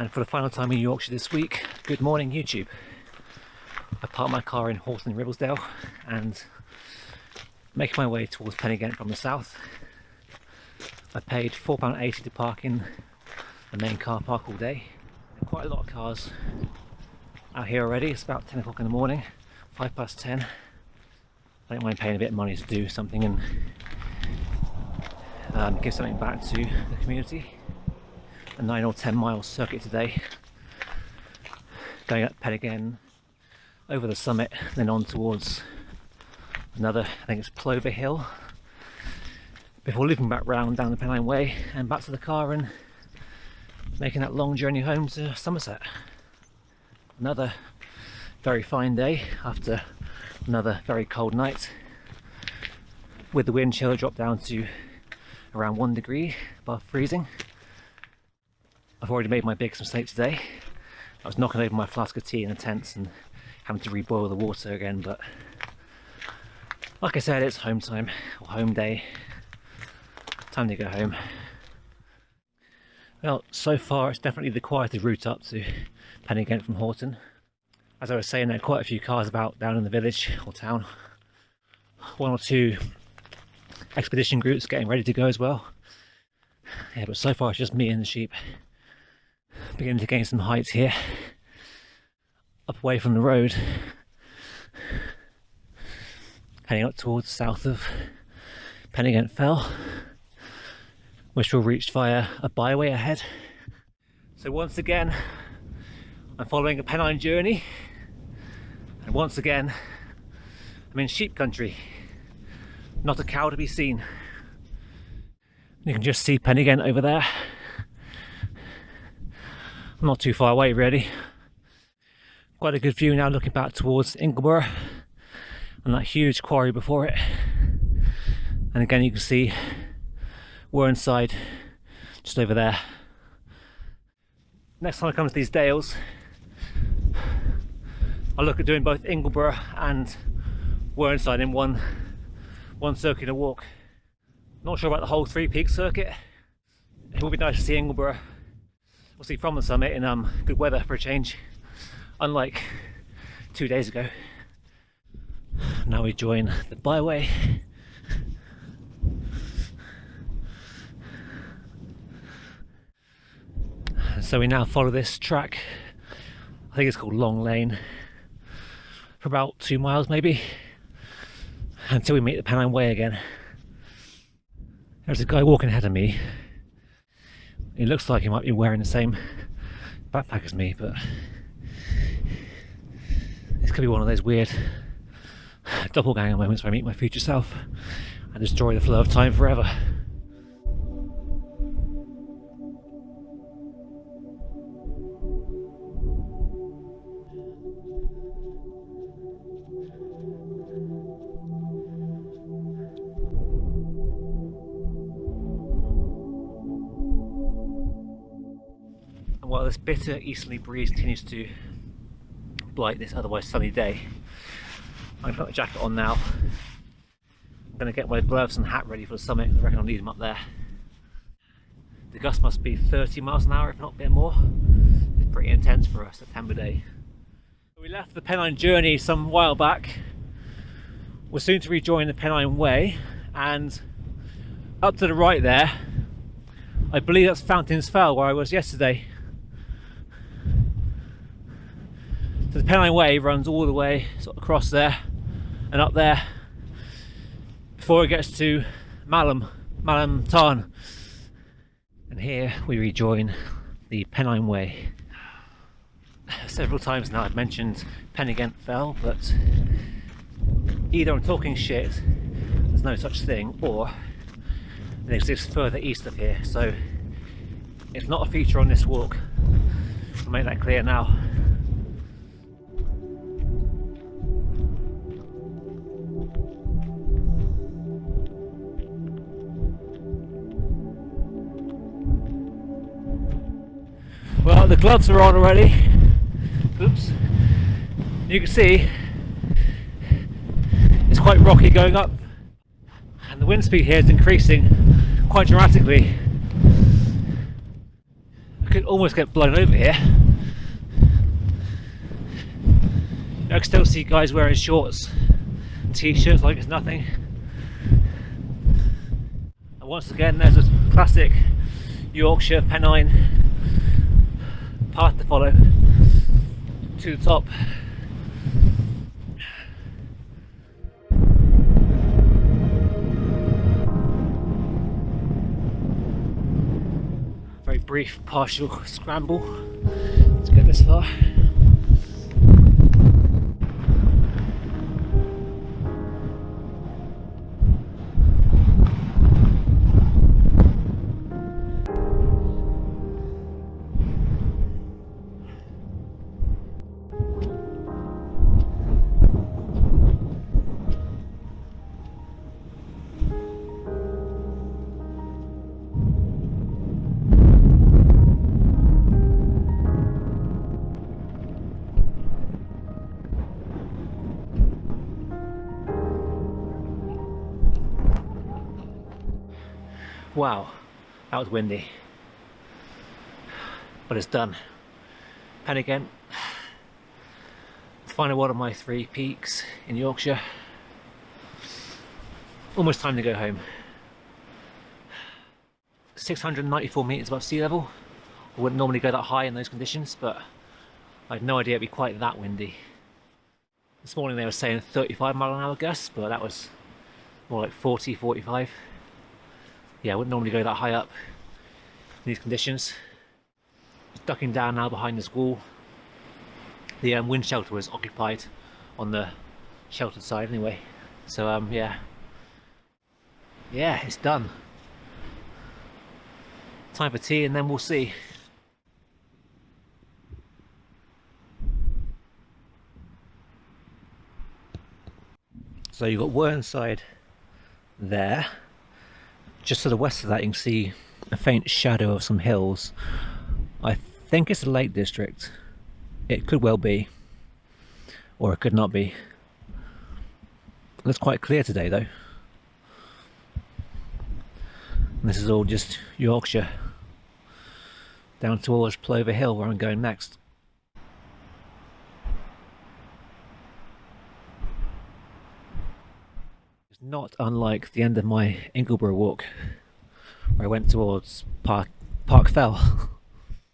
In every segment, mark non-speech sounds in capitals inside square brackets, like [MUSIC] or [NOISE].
And for the final time in Yorkshire this week, good morning YouTube. I parked my car in Horton Ribblesdale and making my way towards Pen-y-ghent from the south. I paid £4.80 to park in the main car park all day. Quite a lot of cars out here already. It's about 10 o'clock in the morning, 5 past 10. I don't mind paying a bit of money to do something and um, give something back to the community. A 9 or 10 mile circuit today. Going up Pen-y-ghent, over the summit, then on towards another, I think it's Plover Hill, before looping back round down the Pennine Way and back to the car and making that long journey home to Somerset. Another very fine day after another very cold night with the wind chill drop down to around one degree above freezing. I've already made my biggest mistake today. I was knocking over my flask of tea in the tents and having to reboil the water again but like I said it's home time or home day. Time to go home. Well so far it's definitely the quieter route up to Pen-y-ghent from Horton. As I was saying there are quite a few cars about down in the village or town. One or two expedition groups getting ready to go as well. Yeah but so far it's just me and the sheep beginning to gain some height here. Up away from the road. Heading up towards south of Pen-y-ghent Fell which we'll reach via a byway ahead. So once again I'm following a Pennine journey. And once again I'm in sheep country. Not a cow to be seen. You can just see Pen-y-ghent over there not too far away really. Quite a good view now looking back towards Ingleborough and that huge quarry before it. And again you can see Whernside just over there. Next time I come to these dales I'll look at doing both Ingleborough and Whernside in one one circular walk. Not sure about the whole three peak circuit. It would be nice to see Ingleborough see from the summit in um, good weather for a change unlike two days ago. Now we join the byway. So we now follow this track, I think it's called Long Lane, for about two miles maybe, until we meet the Pennine Way again. There's a guy walking ahead of me. He looks like he might be wearing the same backpack as me, but this could be one of those weird doppelganger moments where I meet my future self and destroy the flow of time forever. This bitter easterly breeze continues to blight this otherwise sunny day. To put my jacket on now. I'm going to get my gloves and hat ready for the summit. I reckon I'll need them up there. The gust must be 30 miles an hour, if not a bit more. It's pretty intense for a September day. We left the Pennine journey some while back. We're soon to rejoin the Pennine Way and up to the right there, I believe that's Fountains Fell where I was yesterday. So the Pennine Way runs all the way sort of across there and up there before it gets to Malham, Malham Tarn. And here we rejoin the Pennine Way. Several times now I've mentioned Pen-y-ghent Fell, but either I'm talking shit, there's no such thing, or it exists further east of here, so it's not a feature on this walk. I'll make that clear now. The gloves are on already. Oops. You can see it's quite rocky going up and the wind speed here is increasing quite dramatically. I could almost get blown over here. I can still see guys wearing shorts, t-shirts like it's nothing. And once again there's a classic Yorkshire Pennine path to follow to the top. Very brief partial scramble to get this far. Wow, that was windy. But it's done. Pen-y-ghent. Final one of my three peaks in Yorkshire. Almost time to go home. 694 metres above sea level. I wouldn't normally go that high in those conditions, but I had no idea it'd be quite that windy. This morning they were saying 35 mile an hour gusts, but that was more like 40, 45 yeah, I wouldn't normally go that high up in these conditions. ducking down now behind this wall. The um, wind shelter was occupied on the sheltered side anyway. So um, yeah, yeah, it's done. Time for tea and then we'll see. So you've got Whernside there just to the west of that you can see a faint shadow of some hills. I think it's the Lake District. It could well be, or it could not be. It looks quite clear today though. And this is all just Yorkshire, down towards Plover Hill where I'm going next. Not unlike the end of my Ingleborough walk where I went towards Park, Park Fell.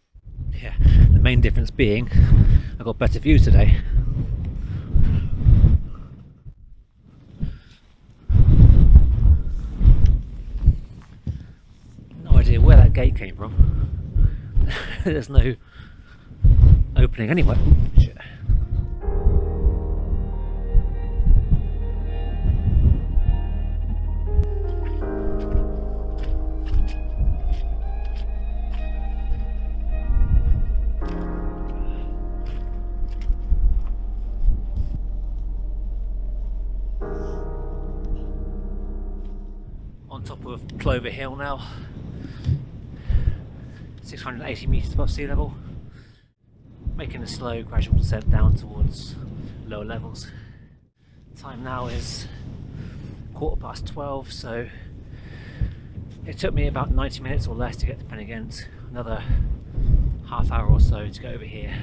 [LAUGHS] yeah, the main difference being I got better views today. No idea where that gate came from. [LAUGHS] There's no opening anywhere. Plover Hill now. 680 metres above sea level. Making a slow gradual descent down towards lower levels. Time now is quarter past 12 so it took me about 90 minutes or less to get to Pen y Ghent another half hour or so to get over here.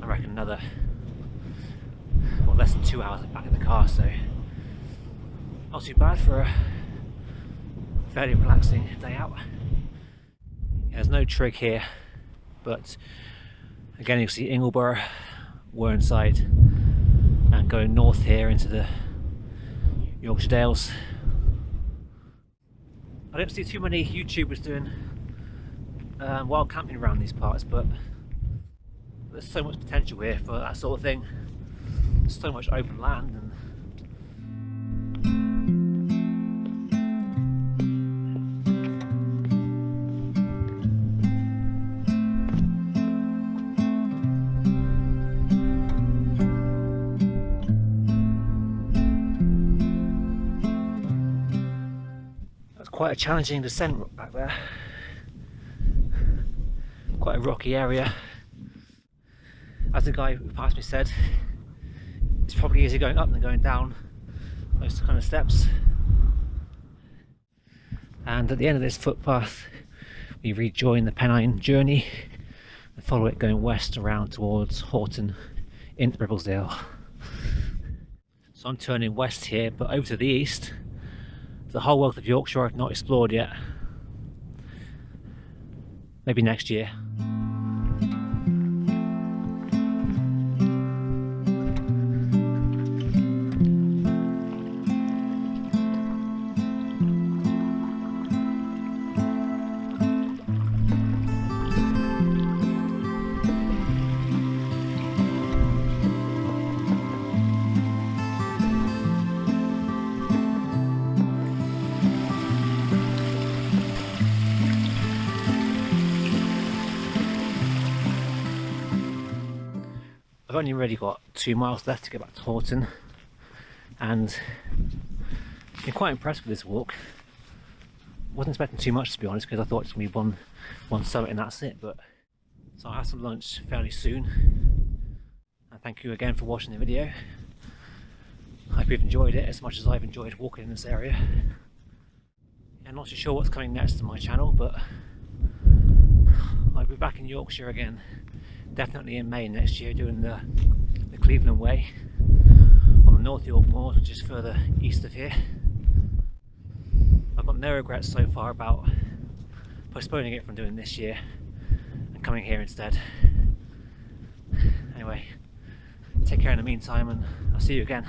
I reckon another well less than two hours back in the car so not too bad for a fairly relaxing day out. There's no trig here, but again you can see Ingleborough, Whernside, and going north here into the Yorkshire Dales. I don't see too many YouTubers doing um, wild camping around these parts, but there's so much potential here for that sort of thing. There's so much open land and quite a challenging descent back there. Quite a rocky area. As the guy who passed me said, it's probably easier going up than going down those kind of steps. And at the end of this footpath, we rejoin the Pennine journey and follow it going west around towards Horton into Ribblesdale. So I'm turning west here, but over to the east, the whole wealth of Yorkshire not explored yet. Maybe next year. I've only really got two miles left to get back to Horton and I'm quite impressed with this walk. Wasn't expecting too much to be honest because I thought it's going to be one, one summit and that's it but so I'll have some lunch fairly soon and thank you again for watching the video. I hope you've enjoyed it as much as I've enjoyed walking in this area. I'm not too sure what's coming next to my channel but I'll be back in Yorkshire again definitely in May next year doing the, the Cleveland Way on the North York Moors, which is further east of here. I've got no regrets so far about postponing it from doing this year and coming here instead. Anyway, take care in the meantime and I'll see you again.